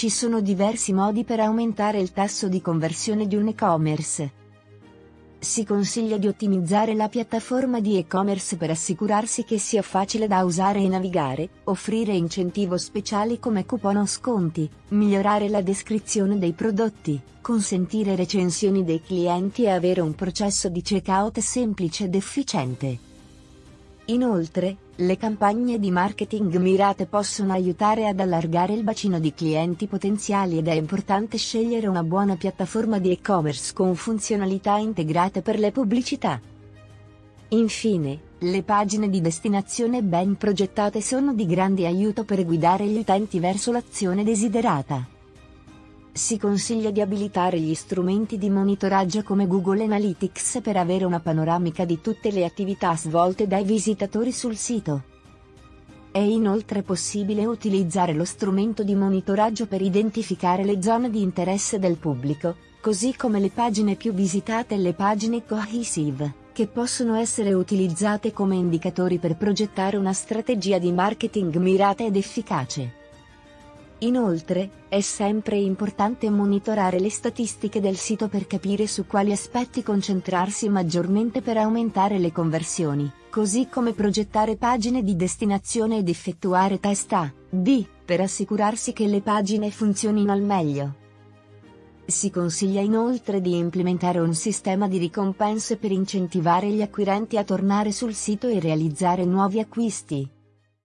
Ci sono diversi modi per aumentare il tasso di conversione di un e-commerce. Si consiglia di ottimizzare la piattaforma di e-commerce per assicurarsi che sia facile da usare e navigare, offrire incentivo speciali come coupon o sconti, migliorare la descrizione dei prodotti, consentire recensioni dei clienti e avere un processo di checkout semplice ed efficiente. Inoltre, le campagne di marketing mirate possono aiutare ad allargare il bacino di clienti potenziali ed è importante scegliere una buona piattaforma di e-commerce con funzionalità integrate per le pubblicità. Infine, le pagine di destinazione ben progettate sono di grande aiuto per guidare gli utenti verso l'azione desiderata. Si consiglia di abilitare gli strumenti di monitoraggio come Google Analytics per avere una panoramica di tutte le attività svolte dai visitatori sul sito. È inoltre possibile utilizzare lo strumento di monitoraggio per identificare le zone di interesse del pubblico, così come le pagine più visitate e le pagine cohesive, che possono essere utilizzate come indicatori per progettare una strategia di marketing mirata ed efficace. Inoltre, è sempre importante monitorare le statistiche del sito per capire su quali aspetti concentrarsi maggiormente per aumentare le conversioni, così come progettare pagine di destinazione ed effettuare test A, B, per assicurarsi che le pagine funzionino al meglio. Si consiglia inoltre di implementare un sistema di ricompense per incentivare gli acquirenti a tornare sul sito e realizzare nuovi acquisti.